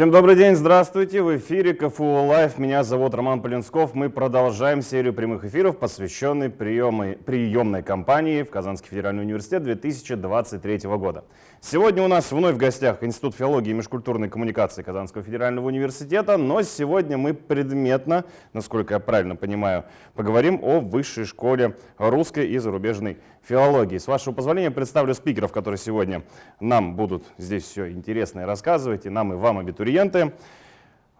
Всем добрый день, здравствуйте, в эфире КФУ Live, меня зовут Роман Полинсков. Мы продолжаем серию прямых эфиров, посвященной приемной, приемной кампании в Казанский федеральный университет 2023 года. Сегодня у нас вновь в гостях Институт филологии и межкультурной коммуникации Казанского федерального университета, но сегодня мы предметно, насколько я правильно понимаю, поговорим о высшей школе русской и зарубежной филологии. С вашего позволения представлю спикеров, которые сегодня нам будут здесь все интересное рассказывать, и нам, и вам, абитуриенты.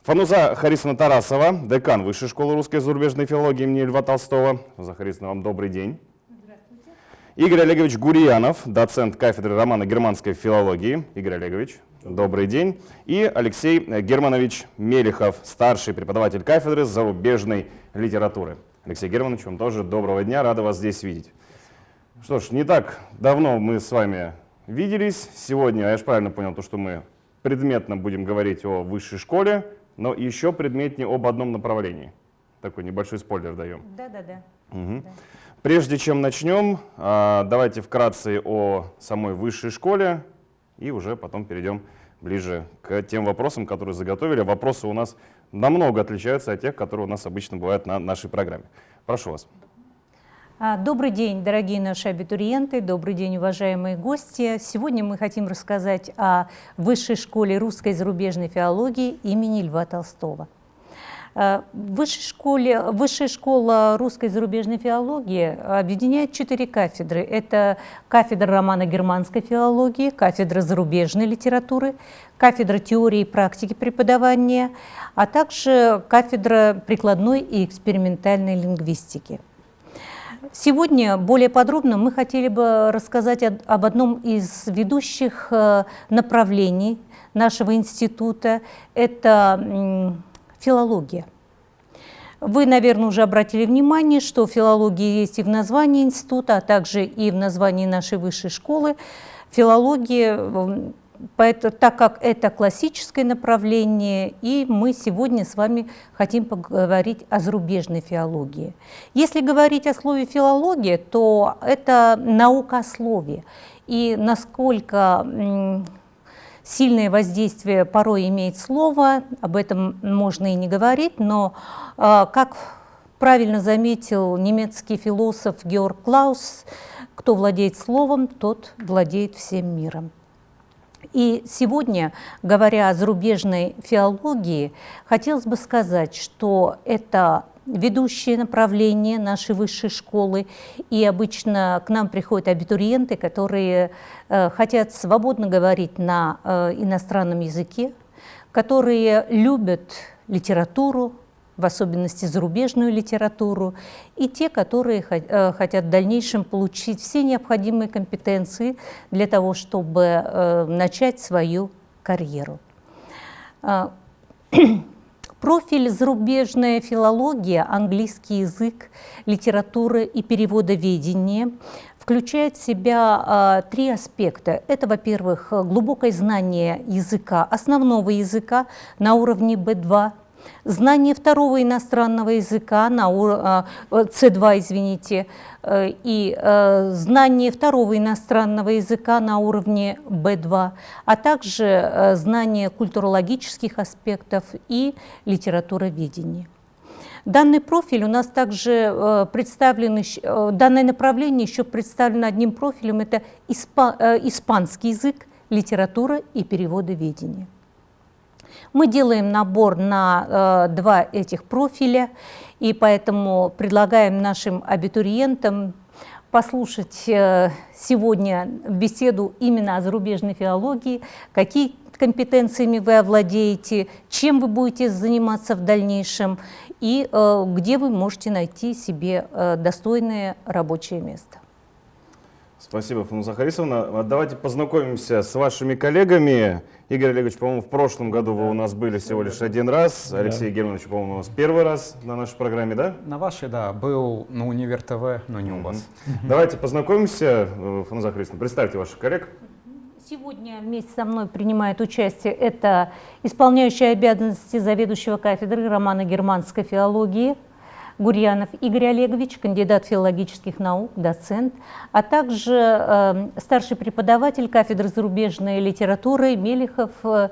Фануза Харисовна Тарасова, декан Высшей школы русской и зарубежной филологии имени Льва Толстого. Фануза Харисовна, вам добрый день. Игорь Олегович Гурьянов, доцент кафедры романо-германской филологии. Игорь Олегович, добрый день. И Алексей Германович Мелехов, старший преподаватель кафедры зарубежной литературы. Алексей Германович, вам тоже доброго дня, рада вас здесь видеть. Что ж, не так давно мы с вами виделись. Сегодня, я же правильно понял, то, что мы предметно будем говорить о высшей школе, но еще предметнее об одном направлении. Такой небольшой спойлер даем. Да, да, да. Угу. да. Прежде чем начнем, а, давайте вкратце о самой высшей школе и уже потом перейдем ближе к тем вопросам, которые заготовили. Вопросы у нас намного отличаются от тех, которые у нас обычно бывают на нашей программе. Прошу вас. А, добрый день, дорогие наши абитуриенты, добрый день, уважаемые гости. Сегодня мы хотим рассказать о Высшей школе русской и зарубежной филологии имени Льва Толстого. Э, высшей школе, Высшая школа русской и зарубежной филологии объединяет четыре кафедры. Это кафедра романо-германской филологии, кафедра зарубежной литературы, кафедра теории и практики преподавания, а также кафедра прикладной и экспериментальной лингвистики. Сегодня более подробно мы хотели бы рассказать об одном из ведущих э, направлений нашего института. Это филология. Вы, наверное, уже обратили внимание, что филология есть и в названии института, а также и в названии нашей высшей школы. Филология, так как это классическое направление, и мы сегодня с вами хотим поговорить о зарубежной филологии. Если говорить о слове филология, то это наука о слове. И насколько Сильное воздействие порой имеет слово, об этом можно и не говорить, но, а, как правильно заметил немецкий философ Георг Клаус, кто владеет словом, тот владеет всем миром. И сегодня, говоря о зарубежной филологии, хотелось бы сказать, что это ведущее направление нашей высшей школы. И обычно к нам приходят абитуриенты, которые э, хотят свободно говорить на э, иностранном языке, которые любят литературу, в особенности зарубежную литературу, и те, которые э, хотят в дальнейшем получить все необходимые компетенции для того, чтобы э, начать свою карьеру. А, Профиль зарубежная филология, английский язык, литература и переводоведение включает в себя э, три аспекта. Это, во-первых, глубокое знание языка, основного языка на уровне B2, знание второго иностранного языка, на C2, извините, э, и э, знание второго иностранного языка на уровне B2, а также э, знание культурологических аспектов и литературоведения. Данный профиль у нас также представлен, данное направление еще представлено одним профилем, это испанский язык, литература и переводоведение. Мы делаем набор на э, два этих профиля, и поэтому предлагаем нашим абитуриентам послушать э, сегодня беседу именно о зарубежной филологии, какие компетенциями вы овладеете, чем вы будете заниматься в дальнейшем и э, где вы можете найти себе э, достойное рабочее место. Спасибо, Фануза Харисовна. Давайте познакомимся с вашими коллегами. Игорь Олегович, по-моему, в прошлом году вы у нас были всего лишь один раз. Алексей да. Германович, по-моему, у нас первый раз на нашей программе, да? На вашей, да. Был на Универ ТВ, но не у вас. Давайте познакомимся. Э, Фануза Харисовна, представьте ваших коллег. Сегодня вместе со мной принимает участие это исполняющая обязанности заведующего кафедры романо-германской филологии Гурьянов Игорь Олегович, кандидат филологических наук, доцент, а также э, старший преподаватель кафедры зарубежной литературы Мелихов э,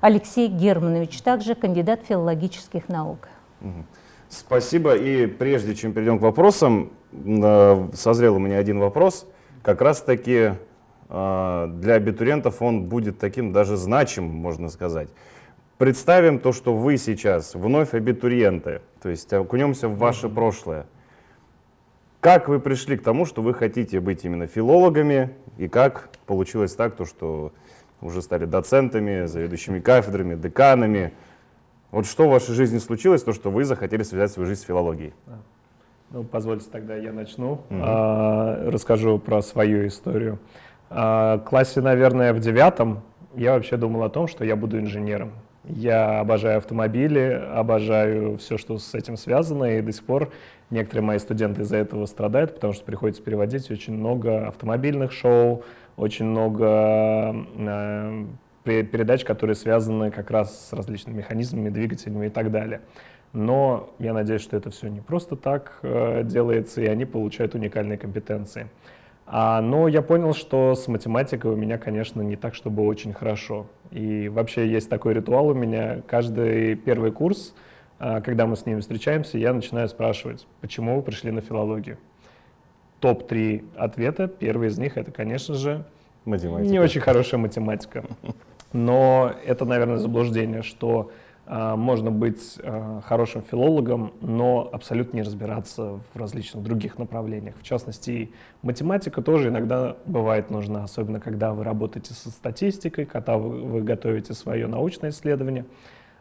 Алексей Германович, также кандидат филологических наук. Спасибо. И прежде чем перейдем к вопросам, созрел у меня один вопрос. Как раз-таки э, для абитуриентов он будет таким даже значимым, можно сказать. Представим то, что вы сейчас вновь абитуриенты, то есть окунемся в ваше прошлое. Как вы пришли к тому, что вы хотите быть именно филологами, и как получилось так, то, что уже стали доцентами, заведующими кафедрами, деканами? Вот что в вашей жизни случилось, то, что вы захотели связать свою жизнь с филологией? Ну, позвольте тогда я начну. Угу. А, расскажу про свою историю. А, в классе, наверное, в девятом я вообще думал о том, что я буду инженером. Я обожаю автомобили, обожаю все, что с этим связано, и до сих пор некоторые мои студенты из-за этого страдают, потому что приходится переводить очень много автомобильных шоу, очень много э, передач, которые связаны как раз с различными механизмами, двигателями и так далее. Но я надеюсь, что это все не просто так э, делается, и они получают уникальные компетенции. А, но я понял, что с математикой у меня, конечно, не так, чтобы очень хорошо. И вообще есть такой ритуал у меня. Каждый первый курс, а, когда мы с ними встречаемся, я начинаю спрашивать, почему вы пришли на филологию. Топ-3 ответа. Первый из них — это, конечно же, математика. не очень хорошая математика. Но это, наверное, заблуждение, что можно быть а, хорошим филологом, но абсолютно не разбираться в различных других направлениях. В частности, математика тоже иногда бывает нужна, особенно когда вы работаете со статистикой, когда вы готовите свое научное исследование.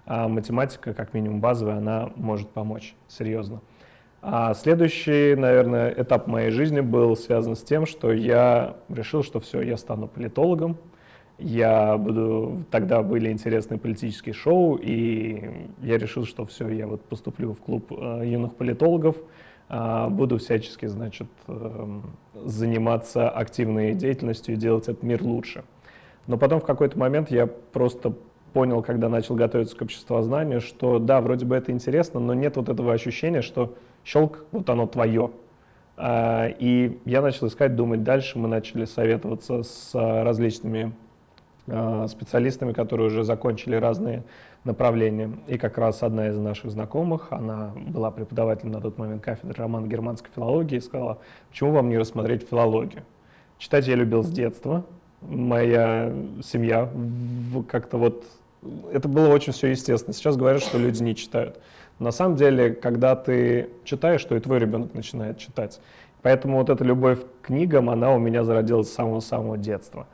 А математика, как минимум базовая, она может помочь, серьезно. А следующий, наверное, этап моей жизни был связан с тем, что я решил, что все, я стану политологом, я буду... Тогда были интересные политические шоу, и я решил, что все, я вот поступлю в клуб э, юных политологов, э, буду всячески, значит, э, заниматься активной деятельностью и делать этот мир лучше. Но потом в какой-то момент я просто понял, когда начал готовиться к обществознанию, что да, вроде бы это интересно, но нет вот этого ощущения, что щелк, вот оно твое. Э, и я начал искать, думать дальше, мы начали советоваться с различными Э, специалистами, которые уже закончили разные направления. И как раз одна из наших знакомых, она была преподавателем на тот момент кафедры романо-германской филологии, сказала, почему вам не рассмотреть филологию? Читать я любил с детства. Моя семья как-то вот... Это было очень все естественно. Сейчас говорят, что люди не читают. На самом деле, когда ты читаешь, то и твой ребенок начинает читать. Поэтому вот эта любовь к книгам, она у меня зародилась с самого-самого детства.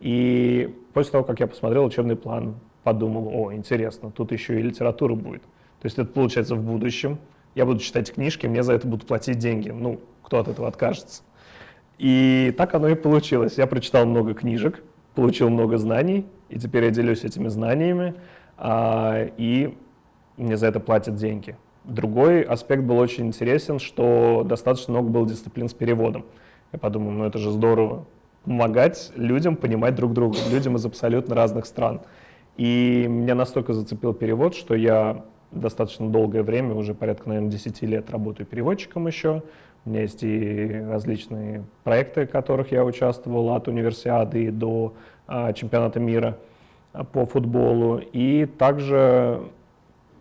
И после того, как я посмотрел учебный план, подумал, о, интересно, тут еще и литература будет. То есть это получается в будущем. Я буду читать книжки, мне за это будут платить деньги. Ну, кто от этого откажется? И так оно и получилось. Я прочитал много книжек, получил много знаний, и теперь я делюсь этими знаниями, а, и мне за это платят деньги. Другой аспект был очень интересен, что достаточно много было дисциплин с переводом. Я подумал, ну это же здорово, помогать людям понимать друг друга, людям из абсолютно разных стран. И меня настолько зацепил перевод, что я достаточно долгое время, уже порядка, наверное, 10 лет работаю переводчиком еще. У меня есть и различные проекты, в которых я участвовал, от универсиады до а, чемпионата мира а, по футболу. И также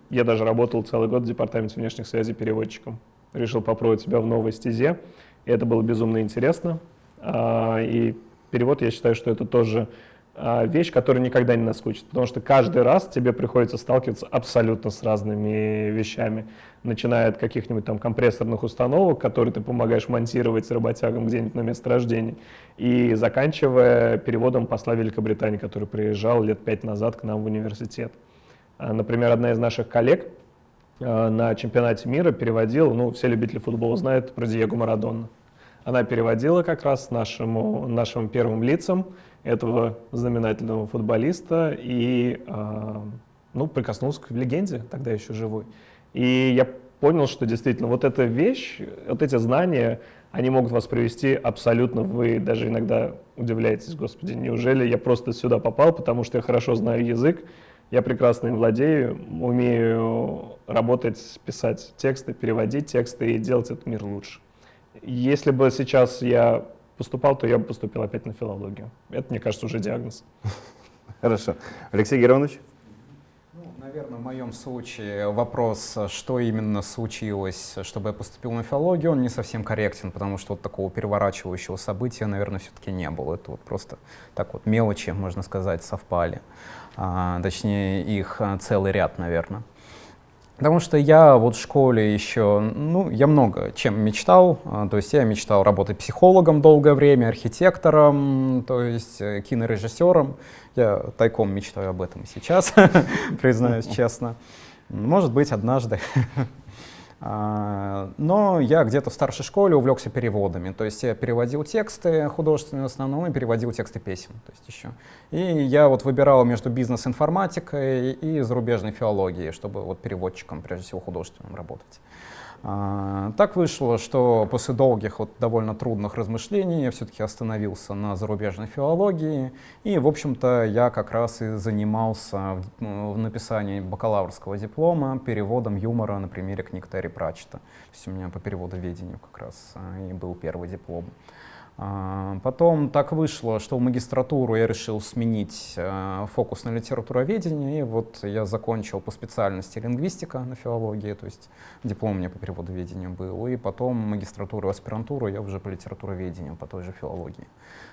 я даже работал целый год в департаменте внешних связей переводчиком. Решил попробовать себя в новой стезе. И это было безумно интересно. А, и перевод, я считаю, что это тоже а, вещь, которая никогда не наскучит, потому что каждый раз тебе приходится сталкиваться абсолютно с разными вещами, начиная от каких-нибудь там компрессорных установок, которые ты помогаешь монтировать с работягам где-нибудь на месторождении, и заканчивая переводом посла Великобритании, который приезжал лет пять назад к нам в университет. А, например, одна из наших коллег на чемпионате мира переводила, ну, все любители футбола знают про Диего Марадона. Она переводила как раз нашему, нашим первым лицам этого знаменательного футболиста и э, ну, прикоснулся к легенде, тогда еще живой. И я понял, что действительно вот эта вещь, вот эти знания, они могут вас привести абсолютно, вы даже иногда удивляетесь, господи, неужели я просто сюда попал, потому что я хорошо знаю язык, я прекрасно им владею, умею работать, писать тексты, переводить тексты и делать этот мир лучше. Если бы сейчас я поступал, то я бы поступил опять на филологию. Это, мне кажется, уже диагноз. Хорошо. Алексей Геронович? Наверное, в моем случае вопрос, что именно случилось, чтобы я поступил на филологию, он не совсем корректен, потому что вот такого переворачивающего события, наверное, все-таки не было. Это вот просто так вот мелочи, можно сказать, совпали. А, точнее, их а, целый ряд, наверное. Потому что я вот в школе еще, ну, я много чем мечтал. А, то есть я мечтал работать психологом долгое время, архитектором, то есть э, кинорежиссером. Я тайком мечтаю об этом сейчас, признаюсь честно. Может быть, однажды. А, но я где-то в старшей школе увлекся переводами. То есть я переводил тексты художественные в основном и переводил тексты песен. То есть еще. И я вот выбирал между бизнес-информатикой и зарубежной филологией, чтобы вот переводчиком, прежде всего, художественным работать. А, так вышло, что после долгих, вот довольно трудных размышлений я все-таки остановился на зарубежной филологии, и, в общем-то, я как раз и занимался в, ну, в написании бакалаврского диплома переводом юмора на примере книг Терри Пратчета. То есть у меня по переводоведению как раз а, и был первый диплом. А, потом так вышло, что в магистратуру я решил сменить а, фокус на литературоведение, и вот я закончил по специальности лингвистика на филологии, то есть диплом у меня по переводоведению был, и потом магистратуру и аспирантуру я уже по литературоведению, по той же филологии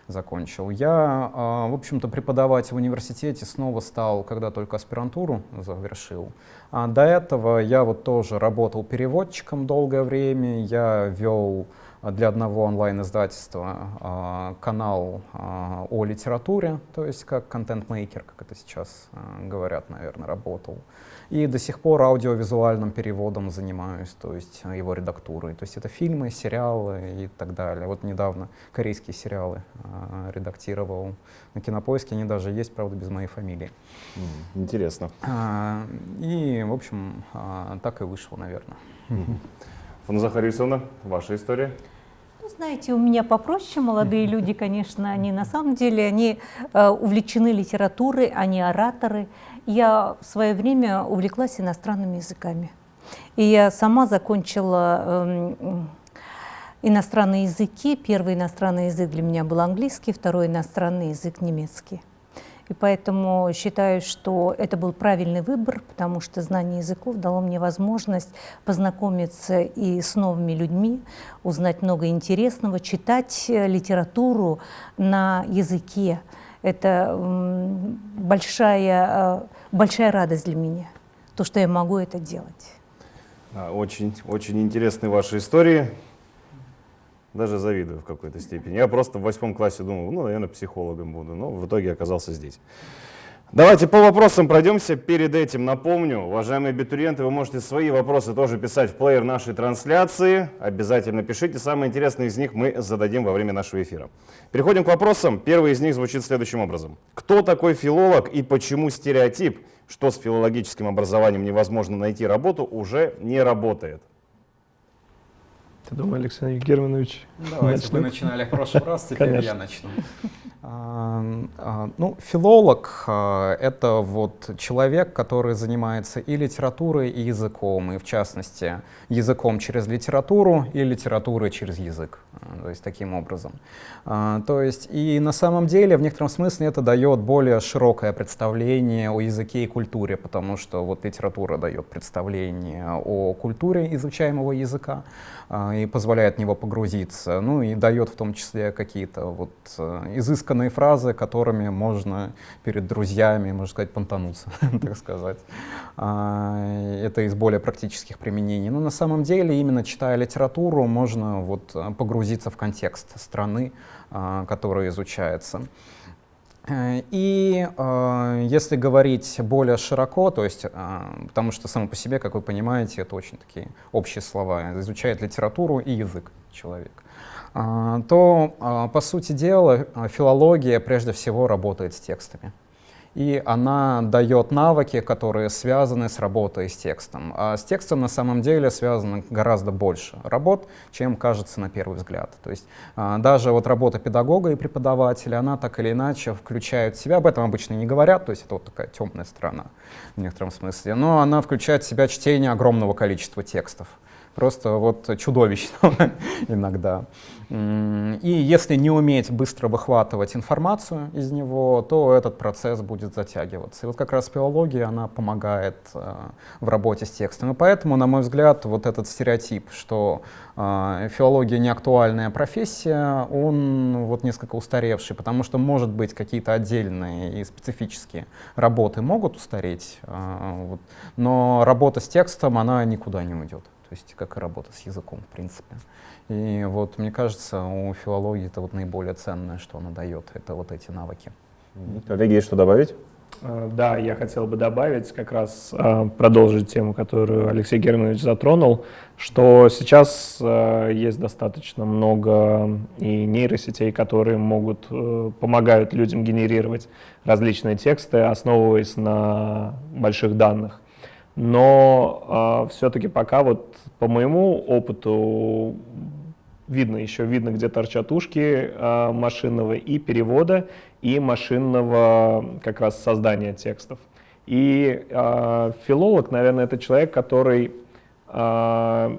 закончил. Я, а, в общем-то, преподавать в университете снова стал, когда только аспирантуру завершил. А до этого я вот тоже работал переводчиком долгое время, я вел для одного онлайн-издательства а, канал а, о литературе, то есть как контент-мейкер, как это сейчас а, говорят, наверное, работал. И до сих пор аудиовизуальным переводом занимаюсь, то есть его редактурой. То есть это фильмы, сериалы и так далее. Вот недавно корейские сериалы редактировал на Кинопоиске, они даже есть, правда, без моей фамилии. Интересно. И, в общем, так и вышло, наверное. Фанза Харисовна, ваша история? Ну, знаете, у меня попроще. Молодые люди, конечно, они на самом деле, они э, увлечены литературой, они ораторы. Я в свое время увлеклась иностранными языками. И я сама закончила э, иностранные языки. Первый иностранный язык для меня был английский, второй иностранный язык немецкий. И поэтому считаю, что это был правильный выбор, потому что знание языков дало мне возможность познакомиться и с новыми людьми, узнать много интересного, читать э, литературу на языке. Это большая, э, большая радость для меня, то, что я могу это делать. Очень, очень интересные ваши истории даже завидую в какой-то степени. Я просто в восьмом классе думал, ну, наверное, психологом буду, но в итоге оказался здесь. Давайте по вопросам пройдемся. Перед этим напомню, уважаемые абитуриенты, вы можете свои вопросы тоже писать в плеер нашей трансляции. Обязательно пишите. Самые интересные из них мы зададим во время нашего эфира. Переходим к вопросам. Первый из них звучит следующим образом. Кто такой филолог и почему стереотип, что с филологическим образованием невозможно найти работу, уже не работает? Ты думаешь, Александр Германович? Давайте, начнет? вы начинали в прошлый раз, теперь Конечно. я начну. А, а, ну, филолог а, — это вот человек, который занимается и литературой, и языком, и в частности языком через литературу и литературой через язык, то есть таким образом. То есть и на самом деле в некотором смысле это дает более широкое представление о языке и культуре, потому что вот литература дает представление о культуре изучаемого языка, и позволяет в него погрузиться, ну и дает в том числе какие-то вот э, изысканные фразы, которыми можно перед друзьями, можно сказать, понтануться, так сказать. А, это из более практических применений. Но на самом деле, именно читая литературу, можно вот погрузиться в контекст страны, а, которая изучается. Э, и э, если говорить более широко, то есть, э, потому что само по себе, как вы понимаете, это очень такие общие слова, изучает литературу и язык человек, э, то, э, по сути дела, филология прежде всего работает с текстами и она дает навыки, которые связаны с работой с текстом. А с текстом на самом деле связано гораздо больше работ, чем кажется на первый взгляд. То есть а, даже вот работа педагога и преподавателя, она так или иначе включает в себя, об этом обычно не говорят, то есть это вот такая темная сторона в некотором смысле, но она включает в себя чтение огромного количества текстов просто вот чудовищного иногда. И если не уметь быстро выхватывать информацию из него, то этот процесс будет затягиваться. И вот как раз филология, она помогает э, в работе с текстом. И поэтому, на мой взгляд, вот этот стереотип, что э, филология не актуальная профессия, он вот несколько устаревший, потому что, может быть, какие-то отдельные и специфические работы могут устареть, э, но работа с текстом, она никуда не уйдет. Есть как и работа с языком, в принципе. И вот мне кажется, у филологии это вот наиболее ценное, что она дает, это вот эти навыки. Коллеги, есть что добавить? Э, да, я хотел бы добавить, как раз э, продолжить тему, которую Алексей Германович затронул, что сейчас э, есть достаточно много и нейросетей, которые могут, помогают людям генерировать различные тексты, основываясь на больших данных. Но все-таки пока вот по моему опыту видно еще, видно, где торчат ушки э, машинного и перевода, и машинного как раз создания текстов. И э, филолог, наверное, это человек, который, э,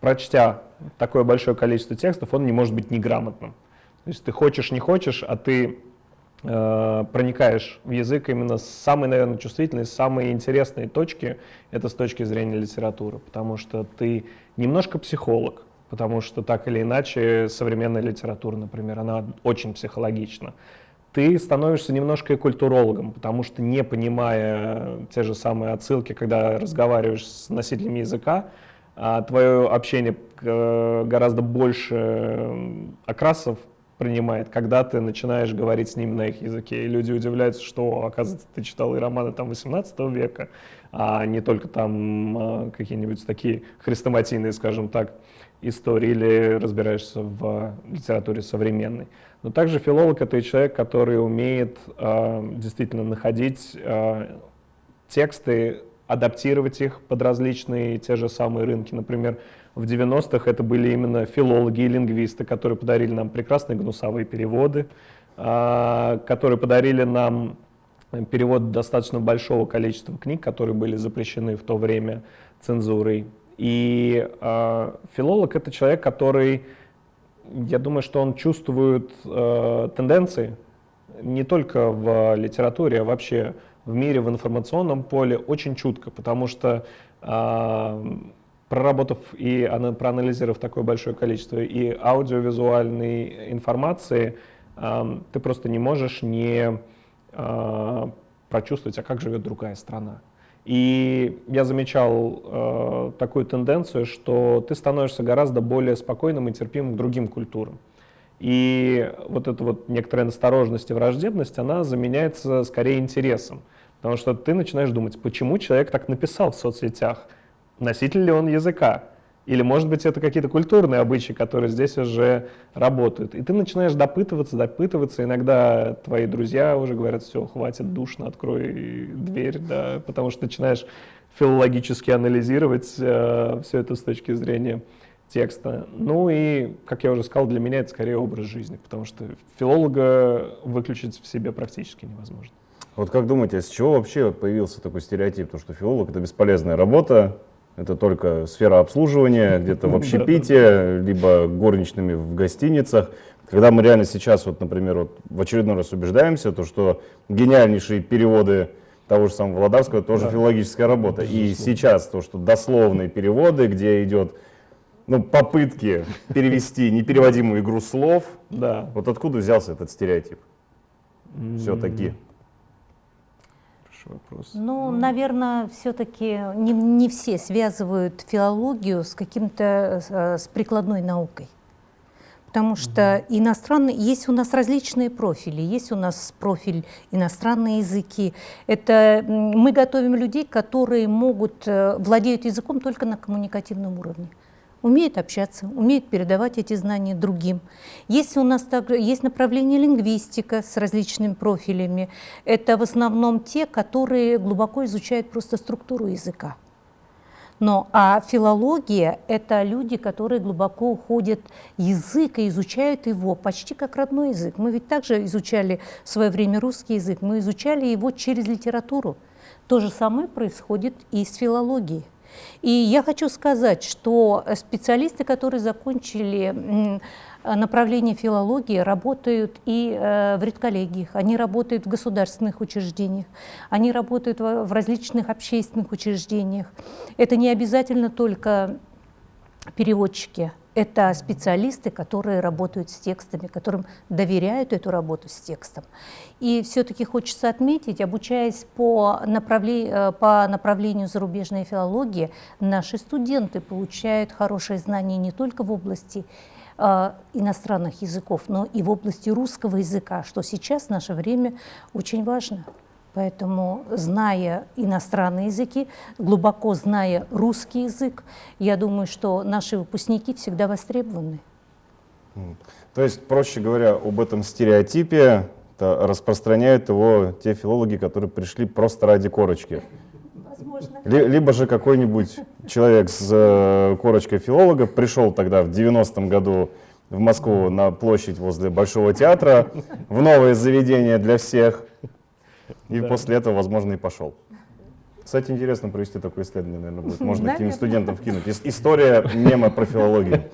прочтя такое большое количество текстов, он не может быть неграмотным. То есть ты хочешь, не хочешь, а ты э, проникаешь в язык именно с самой, наверное, чувствительной, самой интересной точки, это с точки зрения литературы, потому что ты немножко психолог, потому что так или иначе современная литература, например, она очень психологична. Ты становишься немножко и культурологом, потому что не понимая те же самые отсылки, когда разговариваешь с носителями языка, а твое общение э, гораздо больше окрасов принимает, когда ты начинаешь говорить с ними на их языке. И люди удивляются, что, оказывается, ты читал и романы там 18 века, а не только там а, какие-нибудь такие хрестоматийные, скажем так, истории или разбираешься в литературе современной. Но также филолог — это и человек, который умеет э, действительно находить э, тексты, адаптировать их под различные те же самые рынки. Например, в 90-х это были именно филологи и лингвисты, которые подарили нам прекрасные гнусавые переводы, э, которые подарили нам перевод достаточно большого количества книг, которые были запрещены в то время цензурой. И э, филолог — это человек, который, я думаю, что он чувствует э, тенденции не только в литературе, а вообще в мире, в информационном поле очень чутко, потому что проработав и проанализировав такое большое количество и аудиовизуальной информации, ты просто не можешь не э, прочувствовать, а как живет другая страна. И я замечал э, такую тенденцию, что ты становишься гораздо более спокойным и терпимым к другим культурам. И вот эта вот некоторая настороженность и враждебность, она заменяется скорее интересом. Потому что ты начинаешь думать, почему человек так написал в соцсетях, носитель ли он языка, или, может быть, это какие-то культурные обычаи, которые здесь уже работают. И ты начинаешь допытываться, допытываться. Иногда твои друзья уже говорят, все, хватит, душно, открой дверь, да, потому что начинаешь филологически анализировать э, все это с точки зрения текста. Ну и, как я уже сказал, для меня это скорее образ жизни, потому что филолога выключить в себе практически невозможно. Вот как думаете, а с чего вообще появился такой стереотип, то, что филолог — это бесполезная работа, это только сфера обслуживания, где-то в общепите, либо горничными в гостиницах. Когда мы реально сейчас, вот, например, вот в очередной раз убеждаемся, то, что гениальнейшие переводы того же самого Владарского тоже да. филологическая работа. И сейчас то, что дословные переводы, где идет ну, попытки перевести непереводимую игру слов, да. вот откуда взялся этот стереотип? Все-таки хороший вопрос. Ну, наверное, все-таки не, не все связывают филологию с каким-то, э, с прикладной наукой. Потому что угу. иностранные, есть у нас различные профили, есть у нас профиль иностранные языки. Это мы готовим людей, которые могут, э, владеют языком только на коммуникативном уровне умеет общаться, умеет передавать эти знания другим. Есть у нас также есть направление лингвистика с различными профилями. Это в основном те, которые глубоко изучают просто структуру языка. Но а филология – это люди, которые глубоко уходят язык и изучают его почти как родной язык. Мы ведь также изучали в свое время русский язык, мы изучали его через литературу. То же самое происходит и с филологией. И я хочу сказать, что специалисты, которые закончили направление филологии, работают и э, в редколлегиях, они работают в государственных учреждениях, они работают в различных общественных учреждениях. Это не обязательно только переводчики, это специалисты, которые работают с текстами, которым доверяют эту работу с текстом. И все-таки хочется отметить, обучаясь по, направле, э, по направлению зарубежной филологии, наши студенты получают хорошие знания не только в области э, иностранных языков, но и в области русского языка, что сейчас в наше время очень важно. Поэтому, зная иностранные языки, глубоко зная русский язык, я думаю, что наши выпускники всегда востребованы. То есть, проще говоря, об этом стереотипе распространяют его те филологи, которые пришли просто ради корочки. Возможно. Либо же какой-нибудь человек с э, корочкой филолога пришел тогда в 90-м году в Москву на площадь возле Большого театра, в новое заведение для всех, и да. после этого, возможно, и пошел. Кстати, интересно провести такое исследование, наверное, будет. Можно каким-нибудь студентам вкинуть. История мема про филологию.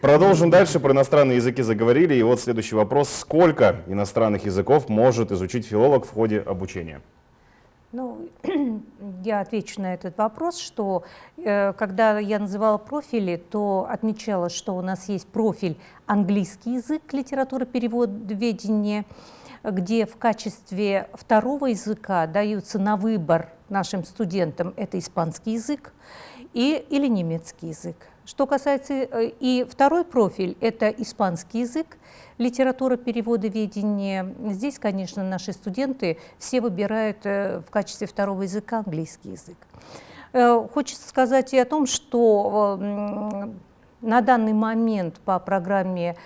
Продолжим дальше. Про иностранные языки заговорили. И вот следующий вопрос. Сколько иностранных языков может изучить филолог в ходе обучения? Ну, я отвечу на этот вопрос, что э, когда я называла профили, то отмечала, что у нас есть профиль английский язык, литература, перевод, ведение, где в качестве второго языка даются на выбор нашим студентам это испанский язык и, или немецкий язык. Что касается э, и второй профиль, это испанский язык, литература перевода ведения. Здесь, конечно, наши студенты все выбирают э, в качестве второго языка английский язык. Э, хочется сказать и о том, что на данный момент по программе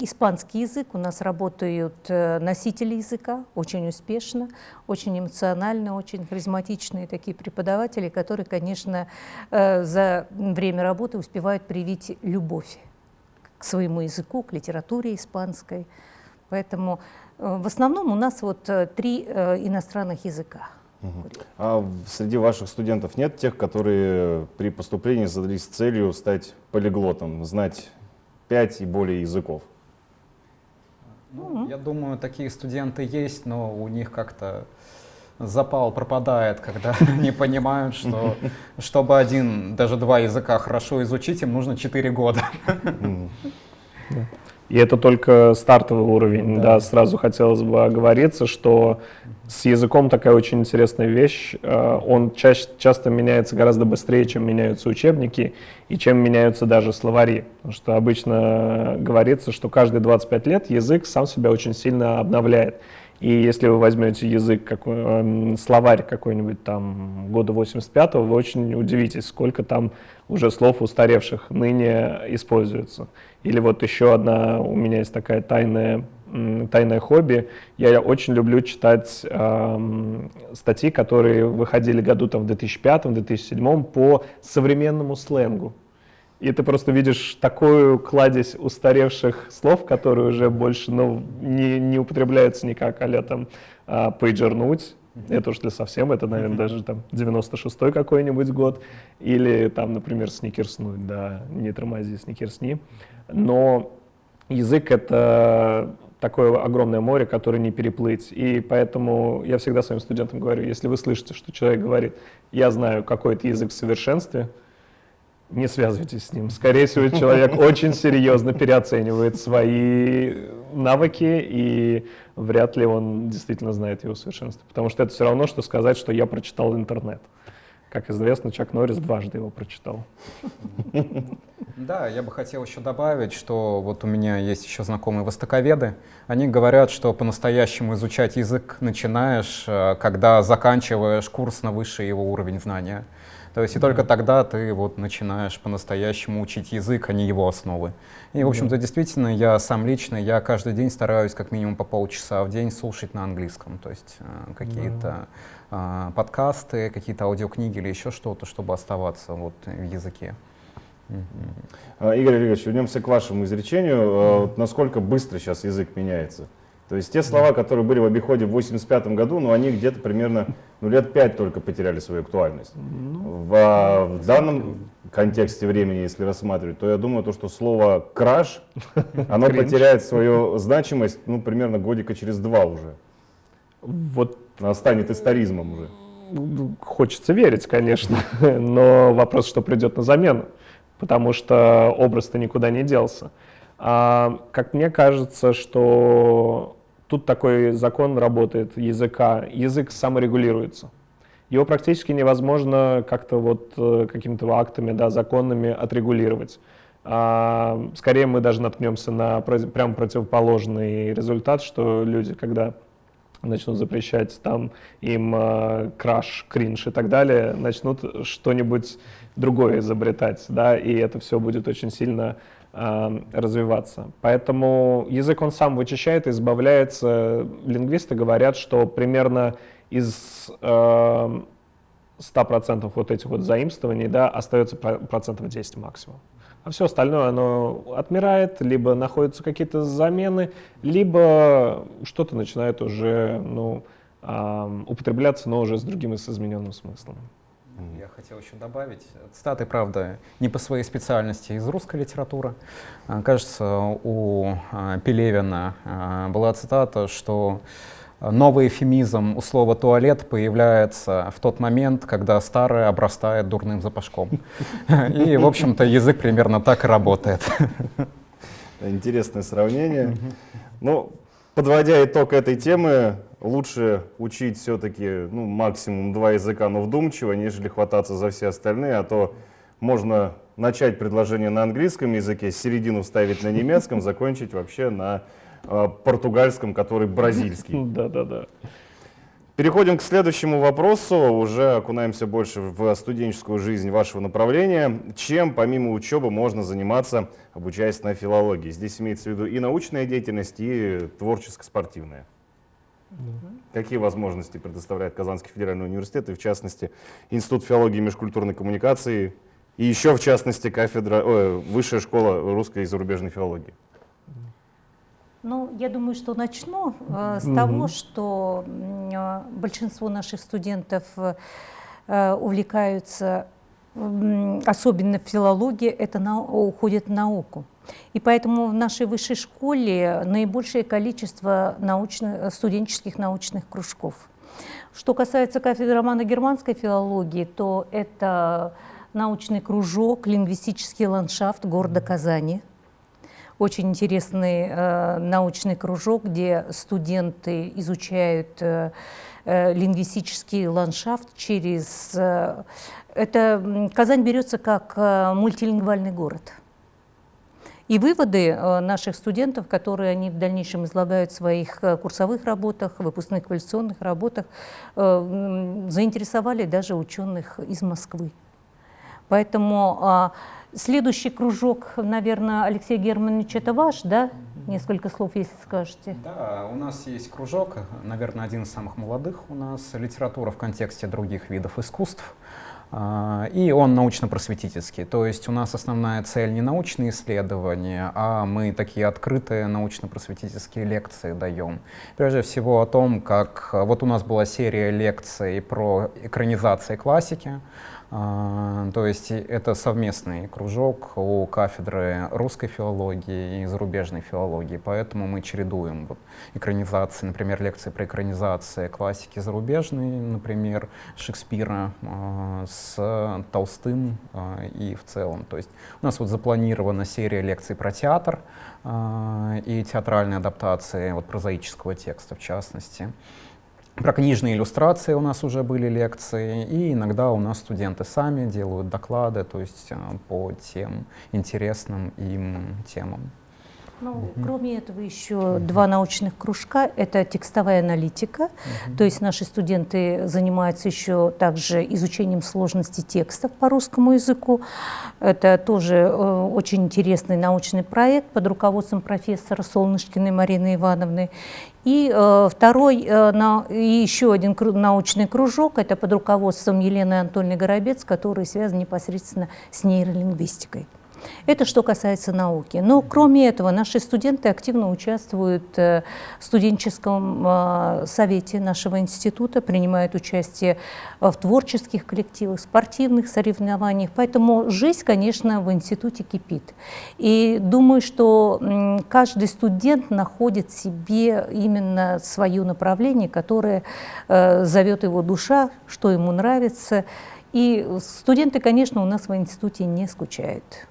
испанский язык, у нас работают э, носители языка очень успешно, очень эмоционально, очень харизматичные такие преподаватели, которые, конечно, э, за время работы успевают привить любовь к своему языку, к литературе испанской. Поэтому э, в основном у нас вот три иностранных языка. А среди ваших студентов нет тех, которые при поступлении задались целью стать полиглотом, знать пять и более языков? Ну, я думаю, такие студенты есть, но у них как-то запал пропадает, когда они понимают, что чтобы один, даже два языка хорошо изучить, им нужно четыре года. И это только стартовый уровень, да, да сразу хотелось бы оговориться, что с языком такая очень интересная вещь, э, он чаще, часто меняется гораздо быстрее, чем меняются учебники и чем меняются даже словари. Потому что обычно говорится, что каждые 25 лет язык сам себя очень сильно обновляет. И если вы возьмете язык, какой, э, словарь какой-нибудь там года 85-го, вы очень удивитесь, сколько там уже слов устаревших ныне используется. Или вот еще одна у меня есть такая тайная, тайное хобби. Я очень люблю читать э, статьи, которые выходили году там, в 2005-2007 по современному сленгу. И ты просто видишь такую кладезь устаревших слов, которые уже больше ну, не, не употребляются никак, а там а, пейджернуть, это уж для совсем, это, наверное, даже там 96-й какой-нибудь год, или там, например, сникерснуть, да, не тормози, сникерсни. Но язык — это такое огромное море, которое не переплыть. И поэтому я всегда своим студентам говорю, если вы слышите, что человек говорит, я знаю какой-то язык в совершенстве, не связывайтесь с ним. Скорее всего, человек очень серьезно переоценивает свои навыки, и вряд ли он действительно знает его совершенство. Потому что это все равно, что сказать, что я прочитал интернет. Как известно, Чак Норрис дважды его прочитал. Да, я бы хотел еще добавить, что вот у меня есть еще знакомые востоковеды. Они говорят, что по-настоящему изучать язык начинаешь, э, когда заканчиваешь курс на высший его уровень знания. То есть и только тогда ты вот начинаешь по-настоящему учить язык, а не его основы. И, в общем-то, действительно, я сам лично, я каждый день стараюсь как минимум по полчаса в день слушать на английском. То есть э, какие-то э, подкасты, какие-то аудиокниги или еще что-то, чтобы оставаться вот в языке. А, Игорь Олегович, вернемся к вашему изречению. Mm. насколько быстро сейчас язык меняется? То есть те слова, которые были в обиходе в 85 году, ну, они где-то примерно ну, лет пять только потеряли свою актуальность. Ну, в, а, в данном контексте времени, если рассматривать, то я думаю, то, что слово «краш», оно потеряет свою значимость, ну, примерно годика через два уже. Вот. Оно станет историзмом уже. Хочется верить, конечно, но вопрос, что придет на замену, потому что образ-то никуда не делся. А, как мне кажется, что Тут такой закон работает языка. Язык саморегулируется. Его практически невозможно как-то вот э, какими-то актами, да, законными отрегулировать. А, скорее мы даже наткнемся на прям противоположный результат, что люди, когда начнут запрещать там им э, краш, кринж и так далее, начнут что-нибудь другое изобретать, да, и это все будет очень сильно развиваться. Поэтому язык он сам вычищает, избавляется. Лингвисты говорят, что примерно из э, 100% вот этих вот заимствований да, остается процентов 10 максимум. А все остальное оно отмирает, либо находятся какие-то замены, либо что-то начинает уже ну, э, употребляться, но уже с другим и с измененным смыслом. Я хотел еще добавить. Цитаты, правда, не по своей специальности из русской литературы. А, кажется, у а, Пелевина а, была цитата, что новый эфемизм у слова «туалет» появляется в тот момент, когда старое обрастает дурным запашком. И, в общем-то, язык примерно так и работает. Интересное сравнение. Ну, подводя итог этой темы, лучше учить все-таки ну, максимум два языка, но вдумчиво, нежели хвататься за все остальные, а то можно начать предложение на английском языке, середину ставить на немецком, закончить вообще на э, португальском, который бразильский. Да-да-да. Переходим к следующему вопросу, уже окунаемся больше в студенческую жизнь вашего направления. Чем помимо учебы можно заниматься, обучаясь на филологии? Здесь имеется в виду и научная деятельность, и творческо-спортивная. Какие возможности предоставляет Казанский федеральный университет, и в частности Институт филологии и межкультурной коммуникации, и еще в частности кафедра, о, Высшая школа русской и зарубежной филологии? Ну, я думаю, что начну э, с угу. того, что э, большинство наших студентов э, увлекаются, э, особенно в филологии, это на, уходит в науку. И поэтому в нашей высшей школе наибольшее количество научных, студенческих научных кружков. Что касается кафедры романо-германской филологии, то это научный кружок «Лингвистический ландшафт города Казани». Очень интересный э, научный кружок, где студенты изучают э, э, лингвистический ландшафт через... Э, это Казань берется как э, мультилингвальный город – и выводы э, наших студентов, которые они в дальнейшем излагают в своих э, курсовых работах, выпускных квалификационных работах, заинтересовали даже ученых из Москвы. Поэтому а, следующий кружок, наверное, Алексей Германович, это ваш, да? Несколько слов, если скажете. Да, у нас есть кружок, наверное, один из самых молодых у нас, литература в контексте других видов искусств. А, и он научно-просветительский. То есть у нас основная цель не научные исследования, а мы такие открытые научно-просветительские лекции даем. Прежде всего о том, как вот у нас была серия лекций про экранизации классики, то есть это совместный кружок у кафедры русской филологии и зарубежной филологии, поэтому мы чередуем вот экранизации, например, лекции про экранизации классики зарубежной, например, Шекспира а, с Толстым а, и в целом. То есть у нас вот запланирована серия лекций про театр и театральные адаптации вот прозаического текста в частности. Про книжные иллюстрации у нас уже были лекции, и иногда у нас студенты сами делают доклады, то есть э, по тем интересным им темам. Ну, угу. Кроме этого еще угу. два научных кружка. Это текстовая аналитика, угу. то есть наши студенты занимаются еще также изучением сложности текстов по русскому языку. Это тоже э, очень интересный научный проект под руководством профессора Солнышкиной Марины Ивановны. И э, второй, э, на, и еще один научный кружок, это под руководством Елены Анатольевны Горобец, который связан непосредственно с нейролингвистикой. Это что касается науки. Но кроме этого, наши студенты активно участвуют э, в студенческом э, совете нашего института, принимают участие в творческих коллективах, спортивных соревнованиях. Поэтому жизнь, конечно, в институте кипит. И думаю, что каждый студент находит себе именно свое направление, которое э, зовет его душа, что ему нравится. И студенты, конечно, у нас в институте не скучают.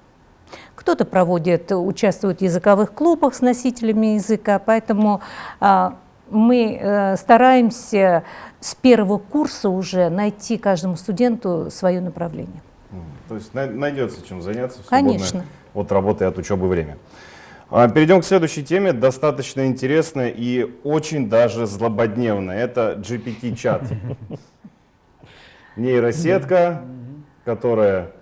Кто-то проводит, участвует в языковых клубах с носителями языка, поэтому а, мы а, стараемся с первого курса уже найти каждому студенту свое направление. То есть найдется чем заняться в Конечно. от работы и от учебы время. А, перейдем к следующей теме, достаточно интересная и очень даже злободневная. Это GPT-чат. Нейросетка, которая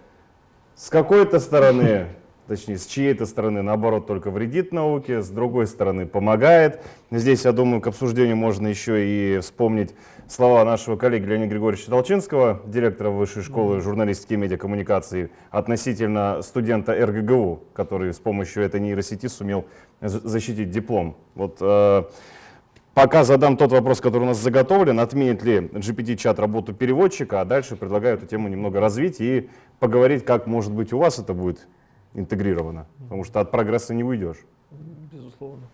с какой-то стороны, точнее с чьей-то стороны, наоборот, только вредит науке, с другой стороны помогает. Здесь, я думаю, к обсуждению можно еще и вспомнить слова нашего коллеги Леонида Григорьевича Толчинского, директора Высшей школы журналистики и медиакоммуникации, относительно студента РГГУ, который с помощью этой нейросети сумел защитить диплом. Вот, э, пока задам тот вопрос, который у нас заготовлен, отменит ли GPT-чат работу переводчика, а дальше предлагаю эту тему немного развить и поговорить, как, может быть, у вас это будет интегрировано, потому что от прогресса не уйдешь. Безусловно.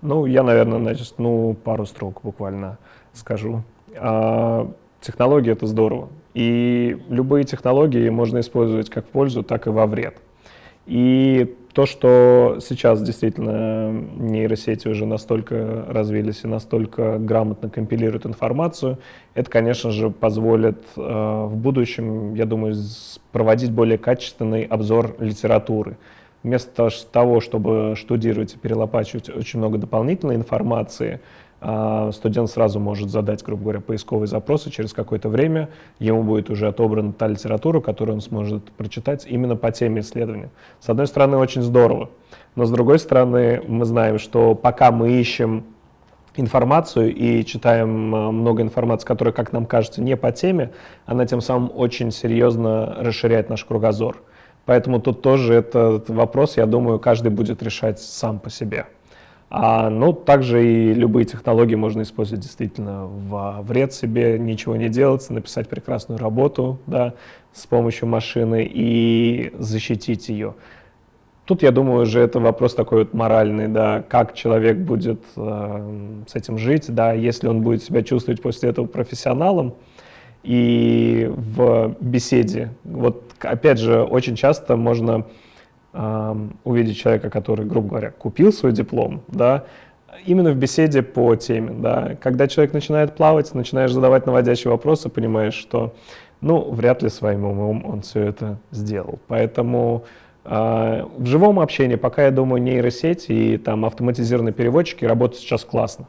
Ну, я, наверное, начну пару строк буквально скажу. А, технологии — это здорово. И любые технологии можно использовать как в пользу, так и во вред. И то, что сейчас действительно нейросети уже настолько развились и настолько грамотно компилируют информацию, это, конечно же, позволит э, в будущем, я думаю, проводить более качественный обзор литературы. Вместо того, чтобы штудировать и перелопачивать очень много дополнительной информации, студент сразу может задать, грубо говоря, поисковый запрос, и через какое-то время ему будет уже отобрана та литература, которую он сможет прочитать именно по теме исследования. С одной стороны, очень здорово, но с другой стороны, мы знаем, что пока мы ищем информацию и читаем а, много информации, которая, как нам кажется, не по теме, она тем самым очень серьезно расширяет наш кругозор. Поэтому тут тоже этот вопрос, я думаю, каждый будет решать сам по себе. А, ну, также и любые технологии можно использовать действительно в вред себе, ничего не делать, написать прекрасную работу да, с помощью машины и защитить ее. Тут, я думаю, уже это вопрос такой вот моральный, да, как человек будет э, с этим жить, да, если он будет себя чувствовать после этого профессионалом и в беседе. Вот, опять же, очень часто можно увидеть человека, который, грубо говоря, купил свой диплом, да, именно в беседе по теме, да. Когда человек начинает плавать, начинаешь задавать наводящие вопросы, понимаешь, что, ну, вряд ли своим умом он все это сделал. Поэтому э, в живом общении, пока, я думаю, нейросети и там автоматизированные переводчики работают сейчас классно.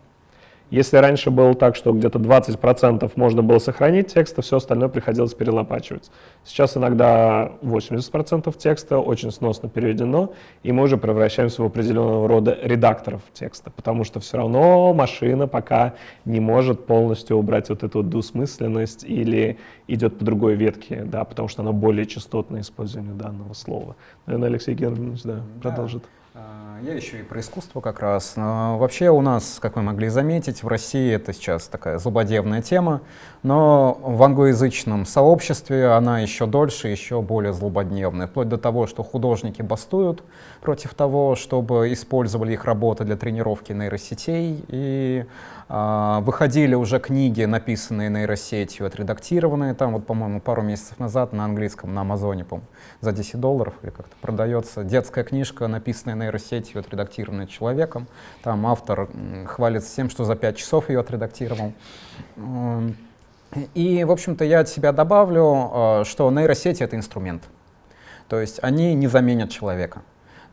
Если раньше было так, что где-то 20% можно было сохранить текста, все остальное приходилось перелопачивать. Сейчас иногда 80% текста очень сносно переведено, и мы уже превращаемся в определенного рода редакторов текста, потому что все равно машина пока не может полностью убрать вот эту двусмысленность или идет по другой ветке, да, потому что она более частотное использование данного слова. Наверное, Алексей Германович да, продолжит. А, я еще и про искусство как раз. Но вообще у нас, как вы могли заметить, в России это сейчас такая злободневная тема, но в англоязычном сообществе она еще дольше, еще более злободневная, вплоть до того, что художники бастуют против того, чтобы использовали их работы для тренировки нейросетей, и выходили уже книги, написанные нейросетью, отредактированные, там вот, по-моему, пару месяцев назад на английском, на Амазоне, по за 10 долларов или как-то продается детская книжка, написанная нейросетью, отредактированная человеком. Там автор хвалится тем, что за 5 часов ее отредактировал. И, в общем-то, я от себя добавлю, а, что нейросети — это инструмент. То есть они не заменят человека.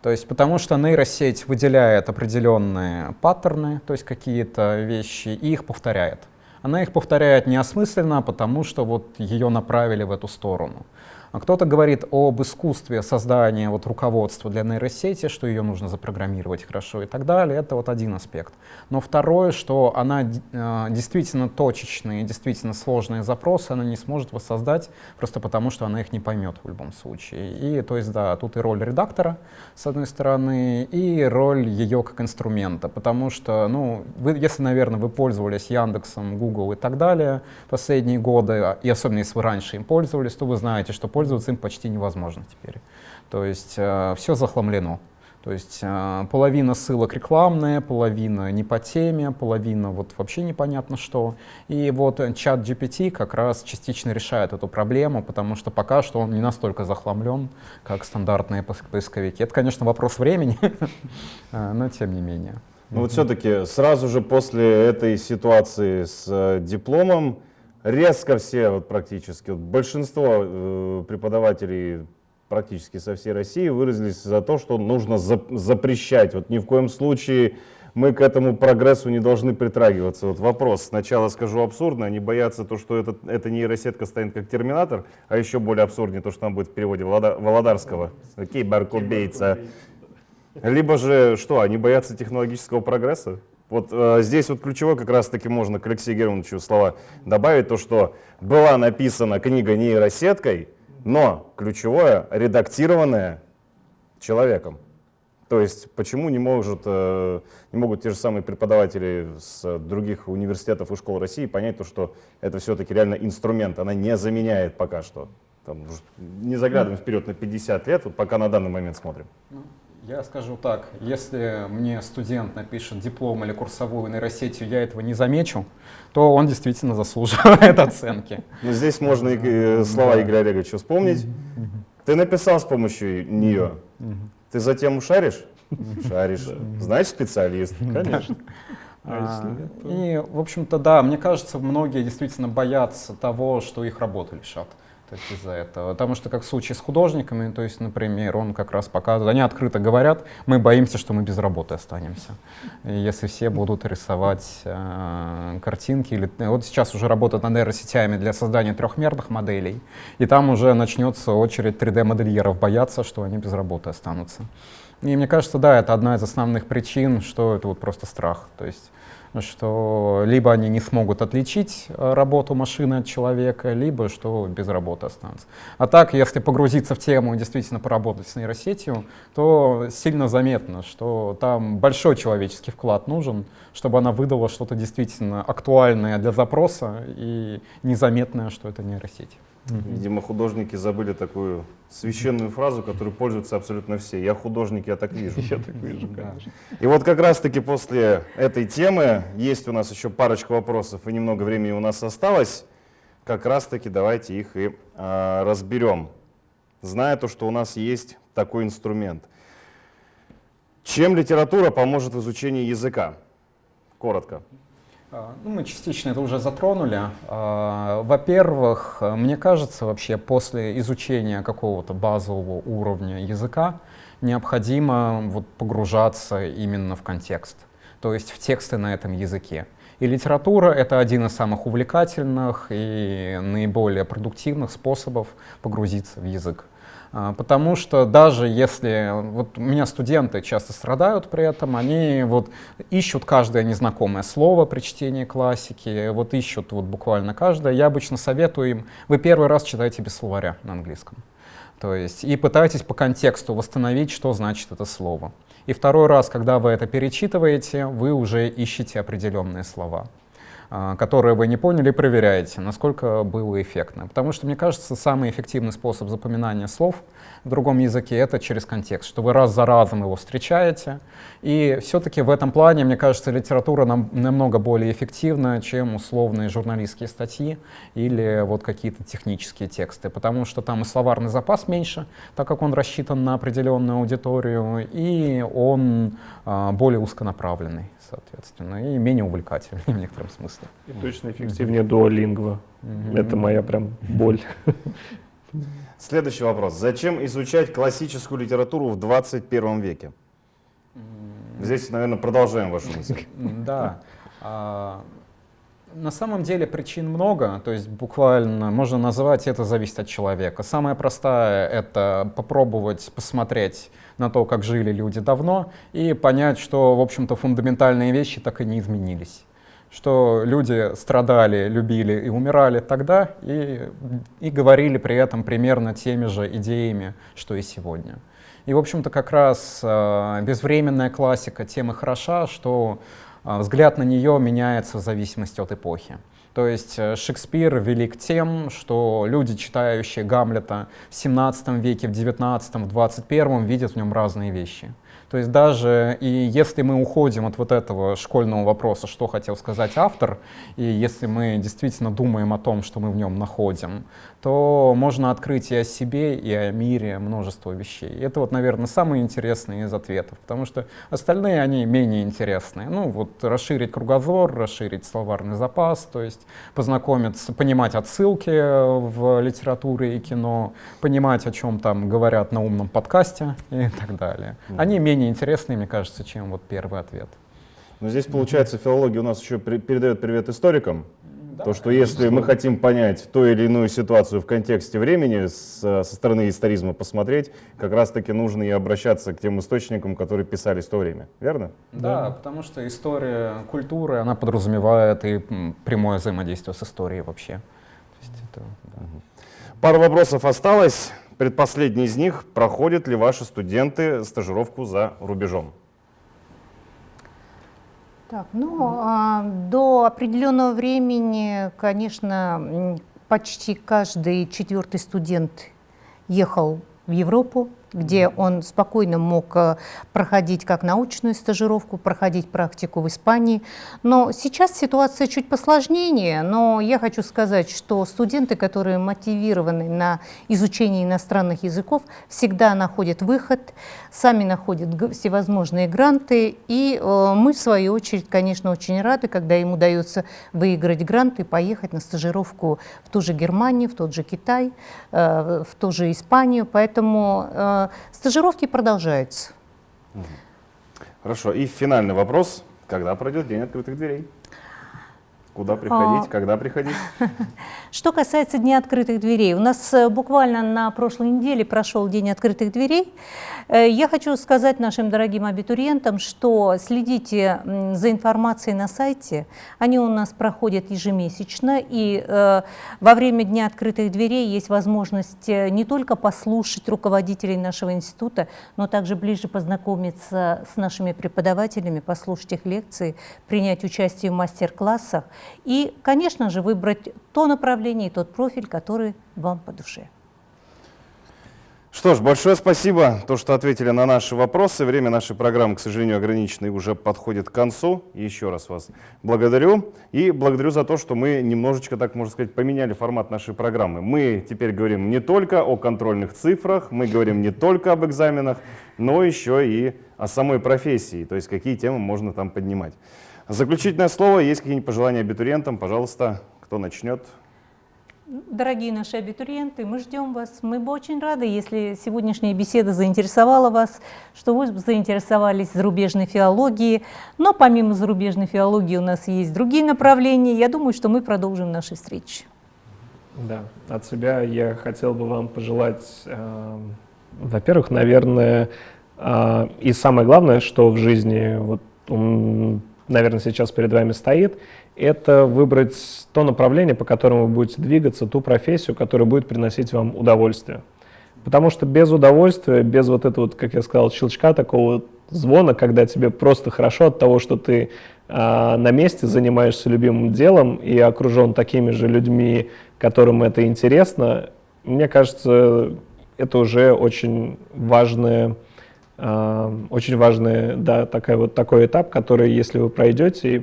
То есть потому что нейросеть выделяет определенные паттерны, то есть какие-то вещи, и их повторяет. Она их повторяет неосмысленно, потому что вот ее направили в эту сторону. А кто-то говорит об искусстве создания вот руководства для нейросети, что ее нужно запрограммировать хорошо и так далее. Это вот один аспект. Но второе, что она э, действительно точечные, действительно сложные запросы, она не сможет воссоздать просто потому, что она их не поймет в любом случае. И то есть, да, тут и роль редактора, с одной стороны, и роль ее как инструмента, потому что, ну, вы, если, наверное, вы пользовались Яндексом, Google и так далее последние годы, и особенно если вы раньше им пользовались, то вы знаете, что пользоваться им почти невозможно теперь. То есть э, все захламлено. То есть э, половина ссылок рекламная, половина не по теме, половина вот вообще непонятно что. И вот чат GPT как раз частично решает эту проблему, потому что пока что он не настолько захламлен, как стандартные поисковики. Это, конечно, вопрос времени, э, но тем не менее. Ну вот все-таки сразу же после этой ситуации с э, дипломом резко все вот практически, вот большинство э, преподавателей практически со всей России выразились за то, что нужно за, запрещать. Вот ни в коем случае мы к этому прогрессу не должны притрагиваться. Вот вопрос, сначала скажу абсурдно, они боятся то, что этот, эта нейросетка станет как терминатор, а еще более абсурднее то, что там будет в переводе Володарского, киберкубейца. Либо же что, они боятся технологического прогресса? Вот э, здесь вот ключевой как раз-таки можно к Алексею Германовичу слова добавить, то, что была написана книга нейросеткой, но ключевое редактированное человеком. То есть почему не, может, э, не могут те же самые преподаватели с других университетов и школ России понять, то, что это все-таки реально инструмент, она не заменяет пока что. Там, не заглядываем вперед на 50 лет, вот пока на данный момент смотрим. Я скажу так, если мне студент напишет диплом или курсовую нейросетью, я этого не замечу, то он действительно заслуживает оценки. Ну, здесь можно и э, слова Игоря Олеговича вспомнить. Ты написал с помощью нее. Ты затем шаришь? Шаришь. Знаешь специалист? Конечно. А, и, в общем-то, да, мне кажется, многие действительно боятся того, что их работу лишат. Есть из-за этого. Потому что, как в случае с художниками, то есть, например, он как раз показывает, они открыто говорят, мы боимся, что мы без работы останемся. Если все будут рисовать э, картинки, или вот сейчас уже работают над нейросетями для создания трехмерных моделей, и там уже начнется очередь 3D-модельеров бояться, что они без работы останутся. И мне кажется, да, это одна из основных причин, что это вот просто страх. То есть что либо они не смогут отличить э, работу машины от человека, либо что без работы останутся. А так, если погрузиться в тему и действительно поработать с нейросетью, то сильно заметно, что там большой человеческий вклад нужен, чтобы она выдала что-то действительно актуальное для запроса и незаметное, что это нейросеть. Видимо, художники забыли такую священную фразу, которую пользуются абсолютно все. Я художник, я так вижу. Я так вижу, конечно. И вот как раз-таки после этой темы есть у нас еще парочка вопросов, и немного времени у нас осталось. Как раз-таки давайте их и а, разберем, зная то, что у нас есть такой инструмент. Чем литература поможет в изучении языка? Коротко. А, ну, мы частично это уже затронули. А, во-первых, мне кажется, вообще после изучения какого-то базового уровня языка необходимо вот погружаться именно в контекст, то есть в тексты на этом языке. И литература — это один из самых увлекательных и наиболее продуктивных способов погрузиться в язык. А, потому что даже если, вот у меня студенты часто страдают при этом, они вот ищут каждое незнакомое слово при чтении классики, вот ищут вот буквально каждое. Я обычно советую им, вы первый раз читайте без словаря на английском. То есть и пытайтесь по контексту восстановить, что значит это слово. И второй раз, когда вы это перечитываете, вы уже ищете определенные слова. А, которые вы не поняли, проверяете, насколько было эффектно. Потому что, мне кажется, самый эффективный способ запоминания слов в другом языке — это через контекст, что вы раз за разом его встречаете. И все-таки в этом плане, мне кажется, литература нам, намного более эффективна, чем условные журналистские статьи или вот какие-то технические тексты, потому что там и словарный запас меньше, так как он рассчитан на определенную аудиторию, и он а, более узконаправленный соответственно, и менее увлекательный в некотором смысле. И точно эффективнее дуолингва. Mm-hmm. Это моя прям боль. Следующий вопрос. Зачем изучать классическую литературу в 21 веке? Здесь, наверное, продолжаем вашу мысль. Да. А, На самом деле причин много, то есть буквально можно назвать это зависит от человека. Самое простое — это попробовать посмотреть на то, как жили люди давно, и понять, что, в общем-то, фундаментальные вещи так и не изменились. Что люди страдали, любили и умирали тогда, и, и говорили при этом примерно теми же идеями, что и сегодня. И, в общем-то, как раз э, безвременная классика тем и хороша, что а, взгляд на нее меняется в зависимости от эпохи. То есть э, Шекспир велик тем, что люди, читающие Гамлета в 17 веке, в 19, в 21 видят в нем разные вещи. То есть даже и если мы уходим от вот этого школьного вопроса, что хотел сказать автор, и если мы действительно думаем о том, что мы в нем находим, то можно открыть и о себе, и о мире множество вещей. Это вот, наверное, самые интересные из ответов, потому что остальные, они менее интересные. Ну, вот расширить кругозор, расширить словарный запас, то есть познакомиться, понимать отсылки в литературе и кино, понимать, о чем там говорят на умном подкасте и так далее. Они менее интересные, мне кажется, чем вот первый ответ. Но здесь, получается, филология у нас еще при, передает привет историкам, то, что если мы хотим понять ту или иную ситуацию в контексте времени, с, со стороны историзма посмотреть, как раз-таки нужно и обращаться к тем источникам, которые писались в то время. Верно? Да, да, потому что история культуры, она подразумевает и прямое взаимодействие с историей вообще. Это, да. Пару вопросов осталось. Предпоследний из них. Проходят ли ваши студенты стажировку за рубежом? Так, ну, а, до определенного времени, конечно, почти каждый четвертый студент ехал в Европу, где он спокойно мог э, проходить как научную стажировку, проходить практику в Испании. Но сейчас ситуация чуть посложнее, но я хочу сказать, что студенты, которые мотивированы на изучение иностранных языков, всегда находят выход, сами находят всевозможные гранты, и э, мы, в свою очередь, конечно, очень рады, когда им удается выиграть грант и поехать на стажировку в ту же Германию, в тот же Китай, э, в ту же Испанию, поэтому стажировки продолжаются. Хорошо. И финальный вопрос. Когда пройдет День открытых дверей? Куда приходить, а... когда приходить? Что касается Дня открытых дверей, у нас э, буквально на прошлой неделе прошел День открытых дверей. Э, я хочу сказать нашим дорогим абитуриентам, что следите за информацией на сайте. Они у нас проходят ежемесячно, и э, во время Дня открытых дверей есть возможность не только послушать руководителей нашего института, но также ближе познакомиться с нашими преподавателями, послушать их лекции, принять участие в мастер-классах и, конечно же, выбрать то направление и тот профиль, который вам по душе. Что ж, большое спасибо, то, что ответили на наши вопросы. Время нашей программы, к сожалению, ограничено и уже подходит к концу. Еще раз вас благодарю. И благодарю за то, что мы немножечко, так можно сказать, поменяли формат нашей программы. Мы теперь говорим не только о контрольных цифрах, мы говорим не только об экзаменах, но еще и о самой профессии, то есть какие темы можно там поднимать. Заключительное слово. Есть какие-нибудь пожелания абитуриентам? Пожалуйста, кто начнет? Дорогие наши абитуриенты, мы ждем вас. Мы бы очень рады, если сегодняшняя беседа заинтересовала вас, что вы заинтересовались зарубежной филологией. Но помимо зарубежной филологии у нас есть другие направления. Я думаю, что мы продолжим наши встречи. Да, от себя я хотел бы вам пожелать, э, во-первых, наверное, э, и самое главное, что в жизни вот, наверное, сейчас перед вами стоит, это выбрать то направление, по которому вы будете двигаться, ту профессию, которая будет приносить вам удовольствие. Потому что без удовольствия, без вот этого, как я сказал, щелчка, такого звона, когда тебе просто хорошо от того, что ты э, на месте занимаешься любимым делом и окружен такими же людьми, которым это интересно, мне кажется, это уже очень важное очень важный, да, такой вот такой этап, который, если вы пройдете,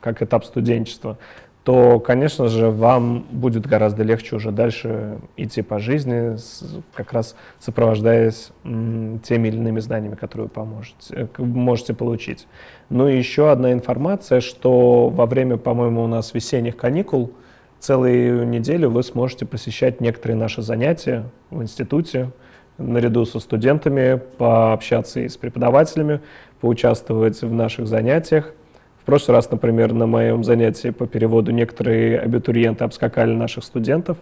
как этап студенчества, то, конечно же, вам будет гораздо легче уже дальше идти по жизни, как раз сопровождаясь теми или иными знаниями, которые вы поможете, э, можете получить. Ну и еще одна информация, что во время, по-моему, у нас весенних каникул целую неделю вы сможете посещать некоторые наши занятия в институте, наряду со студентами, пообщаться и с преподавателями, поучаствовать в наших занятиях. В прошлый раз, например, на моем занятии по переводу некоторые абитуриенты обскакали наших студентов.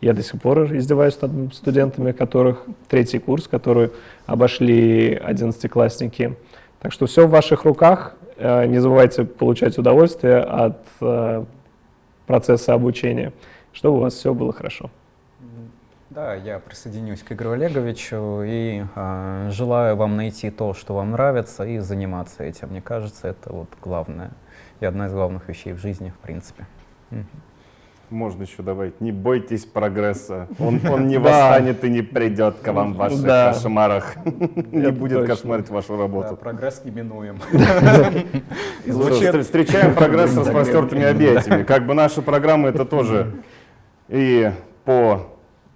Я до сих пор издеваюсь над студентами, которых третий курс, которые обошли одиннадцатиклассники. Так что все в ваших руках. Э, не забывайте получать удовольствие от э, процесса обучения, чтобы у вас все было хорошо. Да, я присоединюсь к Игорю Олеговичу и э, желаю вам найти то, что вам нравится, и заниматься этим. Мне кажется, это вот главное и одна из главных вещей в жизни, в принципе. Можно еще добавить, не бойтесь прогресса. Он, он не восстанет и не придет к вам в ваших кошмарах. Не будет кошмарить вашу работу. прогресс неминуем. Встр- Встречаем прогресс с распростертыми объятиями. Как бы наши программы это тоже и по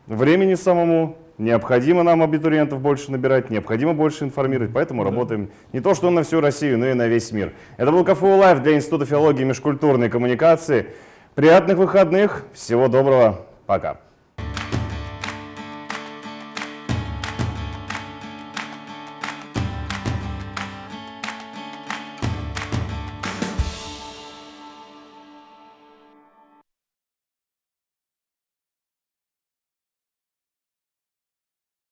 времени самому необходимо нам абитуриентов больше набирать, необходимо больше информировать, поэтому работаем не то что на всю Россию, но и на весь мир. Это был КФУ Лайв для Института филологии и межкультурной коммуникации. Приятных выходных, всего доброго, пока.